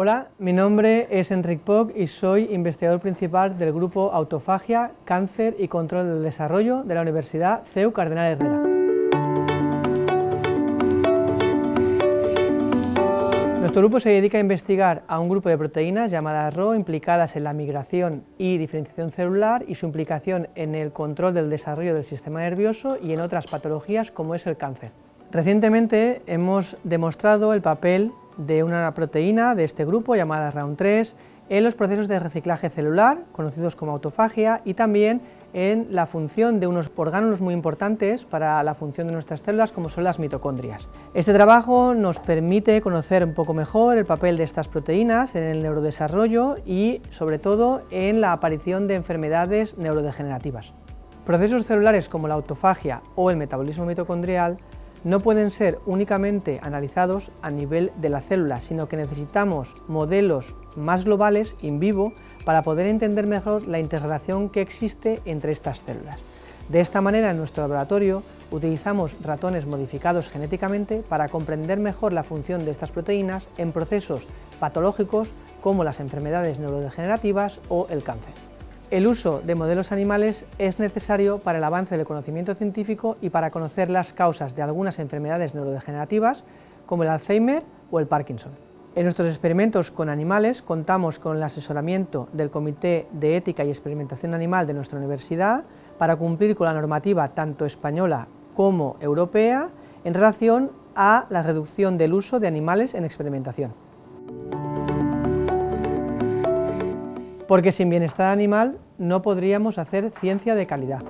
Hola, mi nombre es Enric Poc y soy investigador principal del grupo Autofagia, Cáncer y Control del Desarrollo de la Universidad CEU Cardenal Herrera. Nuestro grupo se dedica a investigar a un grupo de proteínas llamadas RO implicadas en la migración y diferenciación celular y su implicación en el control del desarrollo del sistema nervioso y en otras patologías como es el cáncer. Recientemente hemos demostrado el papel de una proteína de este grupo llamada RAUN3 en los procesos de reciclaje celular, conocidos como autofagia, y también en la función de unos órganos muy importantes para la función de nuestras células, como son las mitocondrias. Este trabajo nos permite conocer un poco mejor el papel de estas proteínas en el neurodesarrollo y, sobre todo, en la aparición de enfermedades neurodegenerativas. Procesos celulares como la autofagia o el metabolismo mitocondrial no pueden ser únicamente analizados a nivel de la célula, sino que necesitamos modelos más globales, in vivo, para poder entender mejor la interrelación que existe entre estas células. De esta manera, en nuestro laboratorio, utilizamos ratones modificados genéticamente para comprender mejor la función de estas proteínas en procesos patológicos como las enfermedades neurodegenerativas o el cáncer. El uso de modelos animales es necesario para el avance del conocimiento científico y para conocer las causas de algunas enfermedades neurodegenerativas como el Alzheimer o el Parkinson. En nuestros experimentos con animales contamos con el asesoramiento del Comité de Ética y Experimentación Animal de nuestra universidad para cumplir con la normativa tanto española como europea en relación a la reducción del uso de animales en experimentación. Porque sin bienestar animal no podríamos hacer ciencia de calidad.